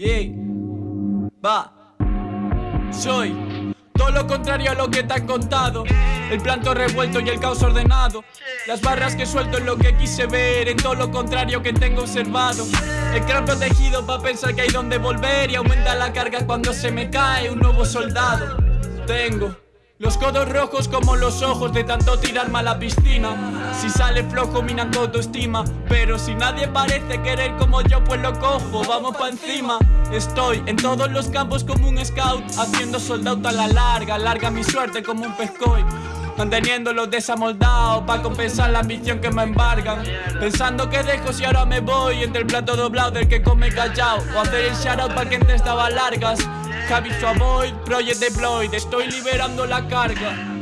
Yeah. Va. Soy todo lo contrario a lo que te han contado. El planto revuelto y el caos ordenado. Las barras que suelto es lo que quise ver, en todo lo contrario que tengo observado. El cráneo protegido para pensar que hay donde volver y aumenta la carga cuando se me cae un nuevo soldado. Tengo. Los codos rojos como los ojos de tanto tirarme a la piscina. Si sale flojo minan autoestima. Pero si nadie parece querer como yo pues lo cojo Vamos pa' encima. Estoy en todos los campos como un scout Haciendo soldado a la larga. Larga mi suerte como un pescoy Manteniéndolos desamoldados Pa' compensar la ambición que me embargan. Pensando que dejo si ahora me voy Entre el plato doblado del que come callao. O hacer el shoutout pa' quien te estaba largas Javi Avoid, Project Deployed. Estoy liberando la carga